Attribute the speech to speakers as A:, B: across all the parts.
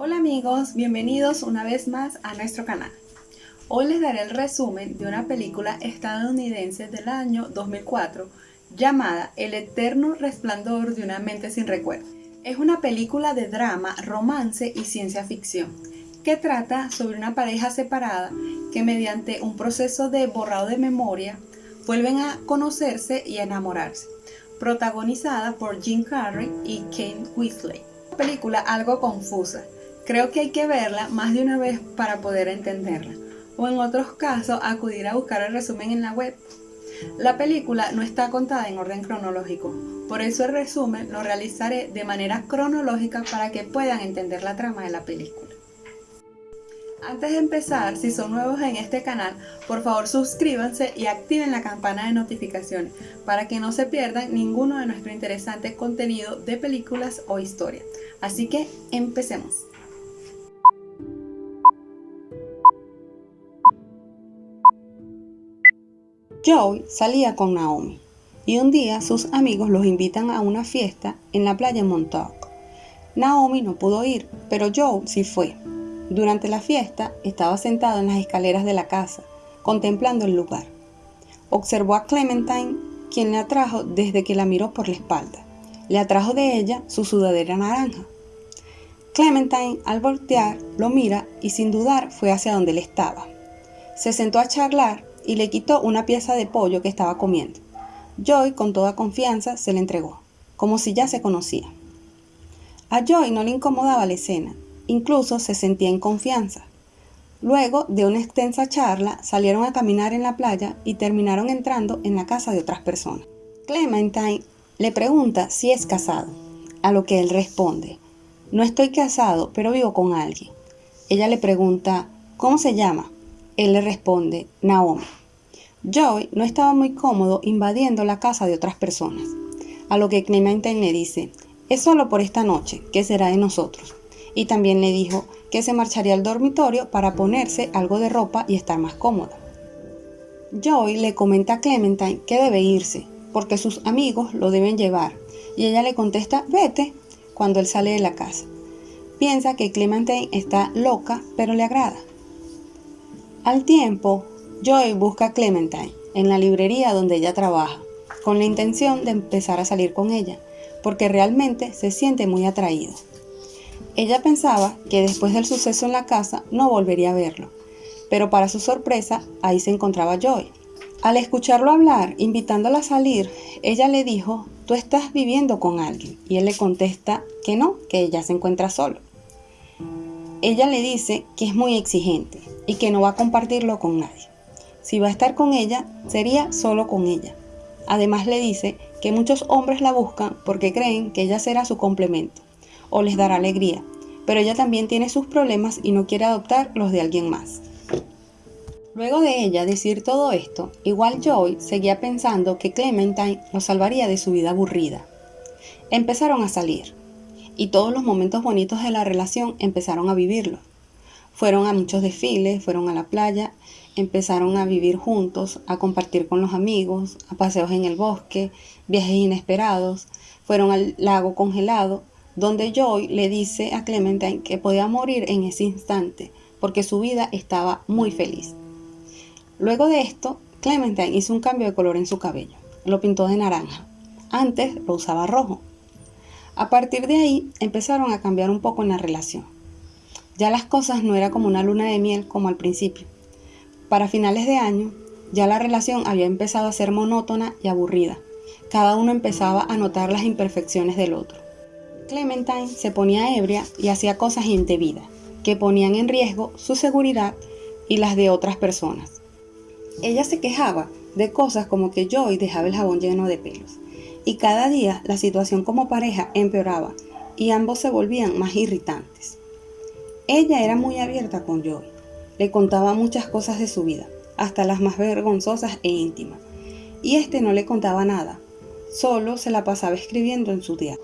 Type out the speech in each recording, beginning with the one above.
A: Hola amigos, bienvenidos una vez más a nuestro canal. Hoy les daré el resumen de una película estadounidense del año 2004 llamada El eterno resplandor de una mente sin recuerdo. Es una película de drama, romance y ciencia ficción que trata sobre una pareja separada que mediante un proceso de borrado de memoria vuelven a conocerse y a enamorarse, protagonizada por Jim Carrey y Kane Weasley. Una película algo confusa, creo que hay que verla más de una vez para poder entenderla, o en otros casos acudir a buscar el resumen en la web. La película no está contada en orden cronológico, por eso el resumen lo realizaré de manera cronológica para que puedan entender la trama de la película. Antes de empezar, si son nuevos en este canal, por favor suscríbanse y activen la campana de notificaciones para que no se pierdan ninguno de nuestro interesante contenido de películas o historias. Así que empecemos. Joey salía con Naomi y un día sus amigos los invitan a una fiesta en la playa Montauk. Naomi no pudo ir, pero Joe sí fue. Durante la fiesta estaba sentado en las escaleras de la casa, contemplando el lugar. Observó a Clementine, quien le atrajo desde que la miró por la espalda. Le atrajo de ella su sudadera naranja. Clementine, al voltear, lo mira y sin dudar fue hacia donde él estaba. Se sentó a charlar y le quitó una pieza de pollo que estaba comiendo. Joy, con toda confianza, se le entregó, como si ya se conocía. A Joy no le incomodaba la escena, Incluso se sentía en confianza. Luego de una extensa charla, salieron a caminar en la playa y terminaron entrando en la casa de otras personas. Clementine le pregunta si es casado, a lo que él responde, no estoy casado, pero vivo con alguien. Ella le pregunta, ¿cómo se llama? Él le responde, Naomi. Joey no estaba muy cómodo invadiendo la casa de otras personas, a lo que Clementine le dice, es solo por esta noche, que será de nosotros y también le dijo que se marcharía al dormitorio para ponerse algo de ropa y estar más cómoda. Joy le comenta a Clementine que debe irse porque sus amigos lo deben llevar y ella le contesta vete cuando él sale de la casa. Piensa que Clementine está loca pero le agrada. Al tiempo, Joy busca a Clementine en la librería donde ella trabaja con la intención de empezar a salir con ella porque realmente se siente muy atraído. Ella pensaba que después del suceso en la casa no volvería a verlo, pero para su sorpresa ahí se encontraba Joy. Al escucharlo hablar, invitándola a salir, ella le dijo, tú estás viviendo con alguien, y él le contesta que no, que ella se encuentra solo. Ella le dice que es muy exigente y que no va a compartirlo con nadie. Si va a estar con ella, sería solo con ella. Además le dice que muchos hombres la buscan porque creen que ella será su complemento o les dará alegría, pero ella también tiene sus problemas y no quiere adoptar los de alguien más. Luego de ella decir todo esto, igual Joy seguía pensando que Clementine lo salvaría de su vida aburrida. Empezaron a salir, y todos los momentos bonitos de la relación empezaron a vivirlo. Fueron a muchos desfiles, fueron a la playa, empezaron a vivir juntos, a compartir con los amigos, a paseos en el bosque, viajes inesperados, fueron al lago congelado, donde Joy le dice a Clementine que podía morir en ese instante porque su vida estaba muy feliz. Luego de esto, Clementine hizo un cambio de color en su cabello. Lo pintó de naranja. Antes lo usaba rojo. A partir de ahí empezaron a cambiar un poco en la relación. Ya las cosas no eran como una luna de miel como al principio. Para finales de año, ya la relación había empezado a ser monótona y aburrida. Cada uno empezaba a notar las imperfecciones del otro. Clementine se ponía ebria y hacía cosas indebidas que ponían en riesgo su seguridad y las de otras personas. Ella se quejaba de cosas como que Joy dejaba el jabón lleno de pelos y cada día la situación como pareja empeoraba y ambos se volvían más irritantes. Ella era muy abierta con Joy, le contaba muchas cosas de su vida, hasta las más vergonzosas e íntimas, y este no le contaba nada, solo se la pasaba escribiendo en su diario.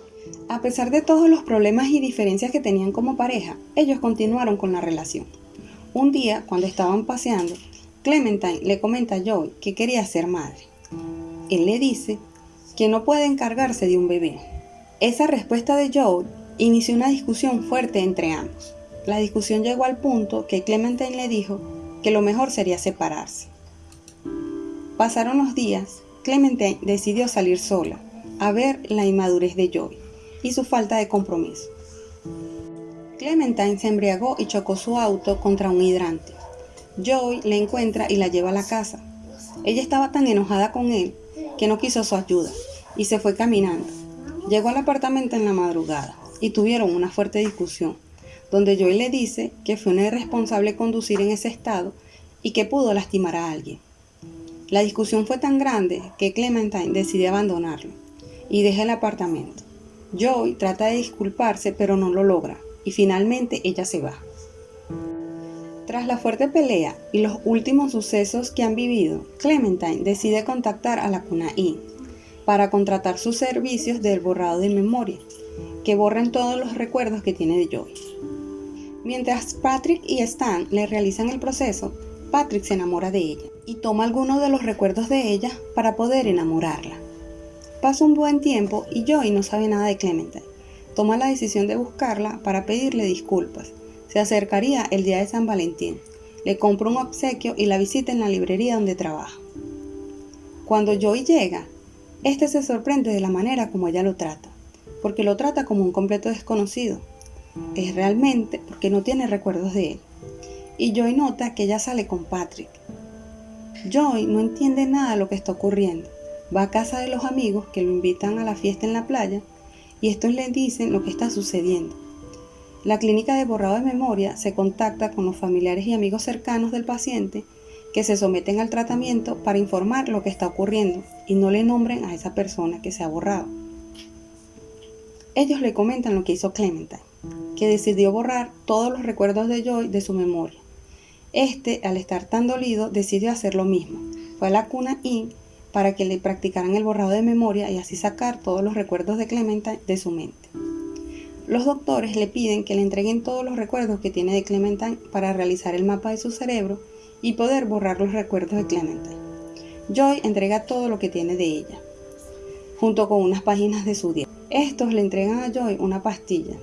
A: A pesar de todos los problemas y diferencias que tenían como pareja, ellos continuaron con la relación. Un día, cuando estaban paseando, Clementine le comenta a Joey que quería ser madre. Él le dice que no puede encargarse de un bebé. Esa respuesta de Joey inició una discusión fuerte entre ambos. La discusión llegó al punto que Clementine le dijo que lo mejor sería separarse. Pasaron los días, Clementine decidió salir sola, a ver la inmadurez de Joy y su falta de compromiso. Clementine se embriagó y chocó su auto contra un hidrante. Joy le encuentra y la lleva a la casa. Ella estaba tan enojada con él que no quiso su ayuda y se fue caminando. Llegó al apartamento en la madrugada y tuvieron una fuerte discusión, donde Joy le dice que fue una irresponsable conducir en ese estado y que pudo lastimar a alguien. La discusión fue tan grande que Clementine decide abandonarlo y deja el apartamento. Joy trata de disculparse pero no lo logra y finalmente ella se va. Tras la fuerte pelea y los últimos sucesos que han vivido, Clementine decide contactar a la Cuna Inn para contratar sus servicios del borrado de memoria, que borren todos los recuerdos que tiene de Joy. Mientras Patrick y Stan le realizan el proceso, Patrick se enamora de ella y toma algunos de los recuerdos de ella para poder enamorarla. Pasa un buen tiempo y Joy no sabe nada de Clementine. Toma la decisión de buscarla para pedirle disculpas. Se acercaría el día de San Valentín. Le compra un obsequio y la visita en la librería donde trabaja. Cuando Joy llega, este se sorprende de la manera como ella lo trata, porque lo trata como un completo desconocido. Es realmente porque no tiene recuerdos de él. Y Joy nota que ella sale con Patrick. Joy no entiende nada de lo que está ocurriendo. Va a casa de los amigos que lo invitan a la fiesta en la playa y estos le dicen lo que está sucediendo. La clínica de borrado de memoria se contacta con los familiares y amigos cercanos del paciente que se someten al tratamiento para informar lo que está ocurriendo y no le nombren a esa persona que se ha borrado. Ellos le comentan lo que hizo Clementine, que decidió borrar todos los recuerdos de Joy de su memoria. Este, al estar tan dolido, decidió hacer lo mismo. Fue a la cuna Inn para que le practicaran el borrado de memoria y así sacar todos los recuerdos de Clementine de su mente. Los doctores le piden que le entreguen todos los recuerdos que tiene de Clementine para realizar el mapa de su cerebro y poder borrar los recuerdos de Clementine. Joy entrega todo lo que tiene de ella, junto con unas páginas de su diario. Estos le entregan a Joy una pastilla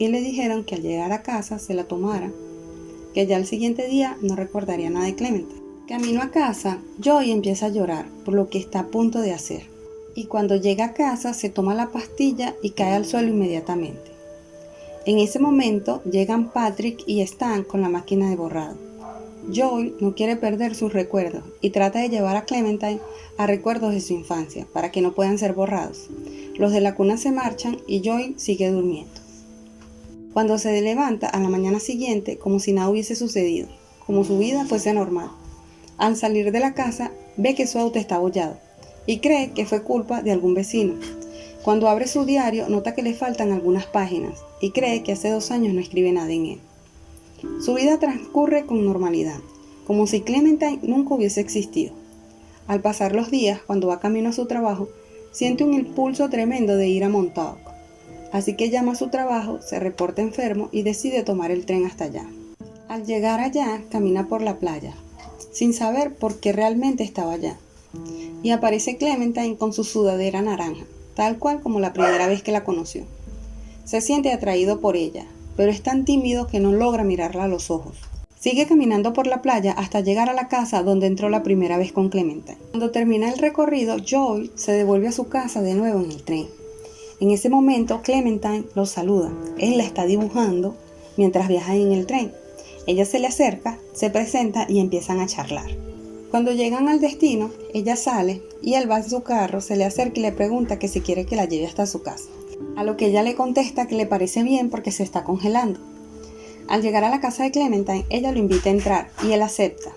A: y le dijeron que al llegar a casa se la tomara, que ya el siguiente día no recordaría nada de Clementine. Camino a casa, Joy empieza a llorar por lo que está a punto de hacer. Y cuando llega a casa se toma la pastilla y cae al suelo inmediatamente. En ese momento llegan Patrick y Stan con la máquina de borrado. Joy no quiere perder sus recuerdos y trata de llevar a Clementine a recuerdos de su infancia para que no puedan ser borrados. Los de la cuna se marchan y Joy sigue durmiendo. Cuando se levanta a la mañana siguiente como si nada hubiese sucedido, como su vida fuese normal. Al salir de la casa ve que su auto está abollado y cree que fue culpa de algún vecino. Cuando abre su diario nota que le faltan algunas páginas y cree que hace dos años no escribe nada en él. Su vida transcurre con normalidad, como si Clementine nunca hubiese existido. Al pasar los días, cuando va camino a su trabajo, siente un impulso tremendo de ir a Montauk. Así que llama a su trabajo, se reporta enfermo y decide tomar el tren hasta allá. Al llegar allá, camina por la playa, sin saber por qué realmente estaba allá. Y aparece Clementine con su sudadera naranja, tal cual como la primera vez que la conoció. Se siente atraído por ella, pero es tan tímido que no logra mirarla a los ojos. Sigue caminando por la playa hasta llegar a la casa donde entró la primera vez con Clementine. Cuando termina el recorrido, Joy se devuelve a su casa de nuevo en el tren. En ese momento, Clementine lo saluda. Él la está dibujando mientras viaja en el tren. Ella se le acerca, se presenta y empiezan a charlar. Cuando llegan al destino, ella sale y él va en su carro, se le acerca y le pregunta que si quiere que la lleve hasta su casa a lo que ella le contesta que le parece bien porque se está congelando. Al llegar a la casa de Clementine, ella lo invita a entrar y él acepta,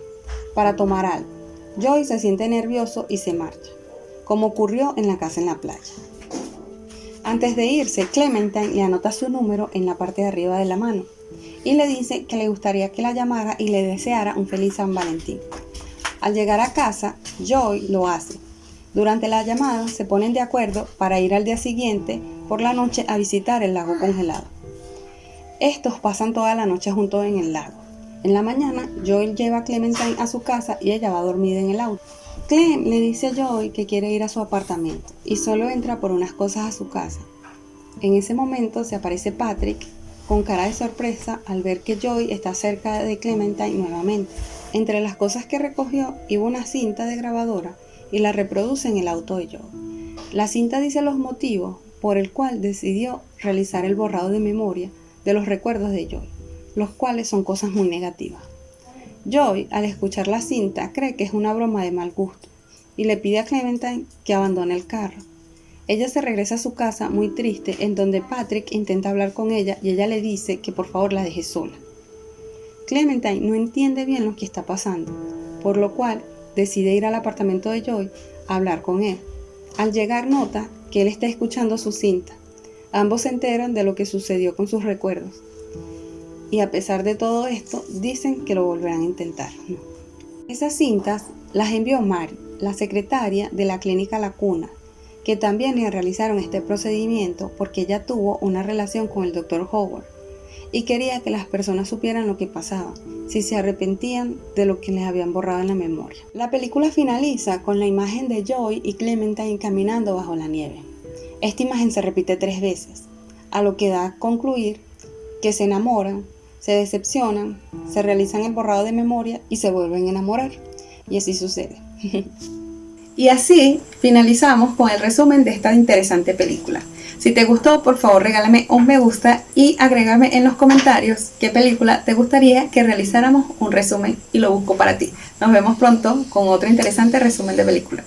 A: para tomar algo. Joy se siente nervioso y se marcha, como ocurrió en la casa en la playa. Antes de irse, Clementine le anota su número en la parte de arriba de la mano y le dice que le gustaría que la llamara y le deseara un feliz San Valentín. Al llegar a casa, Joy lo hace. Durante la llamada se ponen de acuerdo para ir al día siguiente por la noche a visitar el lago congelado. Estos pasan toda la noche juntos en el lago. En la mañana, Joel lleva a Clementine a su casa y ella va dormida en el auto. Clem le dice a Joel que quiere ir a su apartamento y solo entra por unas cosas a su casa. En ese momento se aparece Patrick con cara de sorpresa al ver que Joy está cerca de Clementine nuevamente. Entre las cosas que recogió iba una cinta de grabadora y la reproduce en el auto de Joy. La cinta dice los motivos por el cual decidió realizar el borrado de memoria de los recuerdos de Joy, los cuales son cosas muy negativas. Joy, al escuchar la cinta, cree que es una broma de mal gusto y le pide a Clementine que abandone el carro. Ella se regresa a su casa muy triste, en donde Patrick intenta hablar con ella y ella le dice que por favor la deje sola. Clementine no entiende bien lo que está pasando, por lo cual decide ir al apartamento de Joy a hablar con él. Al llegar nota que él está escuchando su cinta. Ambos se enteran de lo que sucedió con sus recuerdos. Y a pesar de todo esto, dicen que lo volverán a intentar. Esas cintas las envió Mari, la secretaria de la clínica La Cuna, que también realizaron este procedimiento porque ella tuvo una relación con el doctor Howard y quería que las personas supieran lo que pasaba, si se arrepentían de lo que les habían borrado en la memoria. La película finaliza con la imagen de Joy y Clementine caminando bajo la nieve. Esta imagen se repite tres veces, a lo que da a concluir que se enamoran, se decepcionan, se realizan el borrado de memoria y se vuelven a enamorar. Y así sucede. y así finalizamos con el resumen de esta interesante película. Si te gustó, por favor regálame un me gusta y agrégame en los comentarios qué película te gustaría que realizáramos un resumen y lo busco para ti. Nos vemos pronto con otro interesante resumen de película.